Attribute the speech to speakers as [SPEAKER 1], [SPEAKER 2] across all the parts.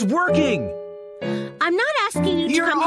[SPEAKER 1] was working!
[SPEAKER 2] I'm not asking you to
[SPEAKER 1] You're
[SPEAKER 2] come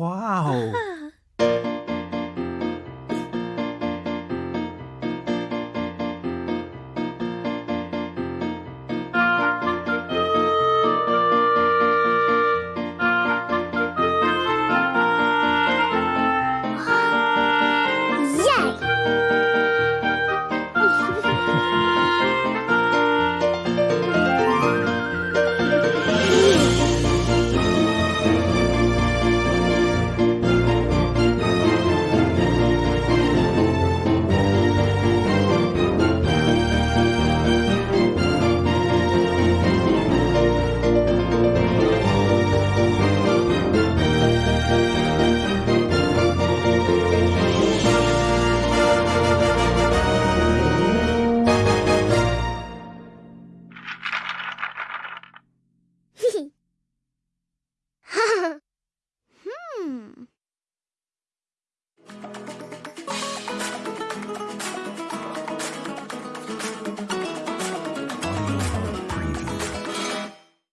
[SPEAKER 3] 哇
[SPEAKER 1] 哦。